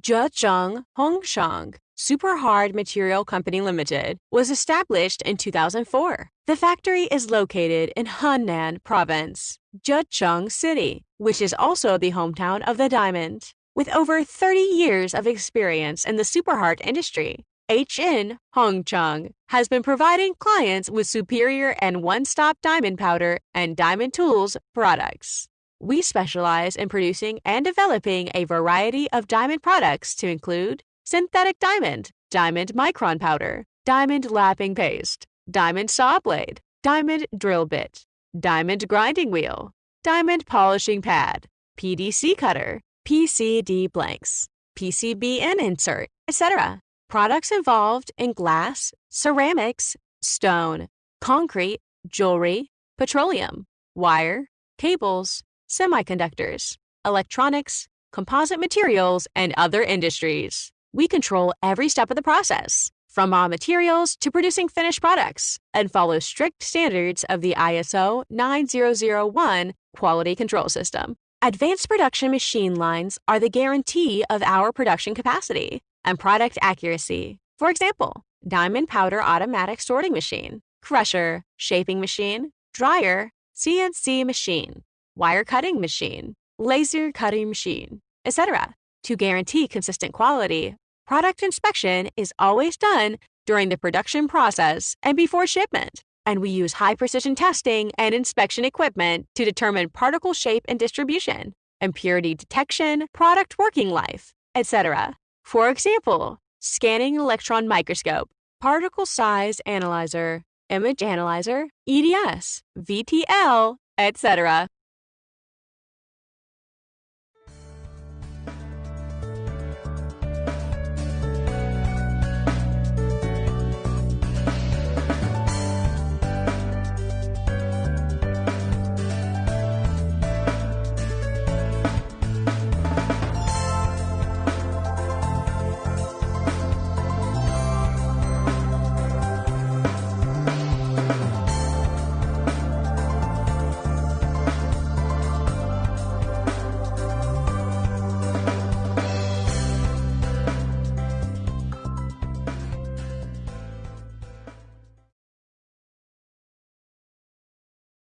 Zhejiang Hongchang Super Hard Material Company Limited was established in 2004. The factory is located in Henan Province, Zhejiang City, which is also the hometown of the diamond. With over 30 years of experience in the super hard industry, HN Hongchang has been providing clients with superior and one-stop diamond powder and diamond tools products. We specialize in producing and developing a variety of diamond products to include synthetic diamond, diamond micron powder, diamond lapping paste, diamond saw blade, diamond drill bit, diamond grinding wheel, diamond polishing pad, PDC cutter, PCD blanks, PCBN insert, etc. Products involved in glass, ceramics, stone, concrete, jewelry, petroleum, wire, cables, semiconductors, electronics, composite materials, and other industries. We control every step of the process, from raw materials to producing finished products, and follow strict standards of the ISO 9001 quality control system. Advanced production machine lines are the guarantee of our production capacity and product accuracy. For example, diamond powder automatic sorting machine, crusher, shaping machine, dryer, CNC machine, wire cutting machine, laser cutting machine, etc. To guarantee consistent quality, product inspection is always done during the production process and before shipment. And we use high precision testing and inspection equipment to determine particle shape and distribution, impurity detection, product working life, etc. For example, scanning electron microscope, particle size analyzer, image analyzer, EDS, VTL, etc.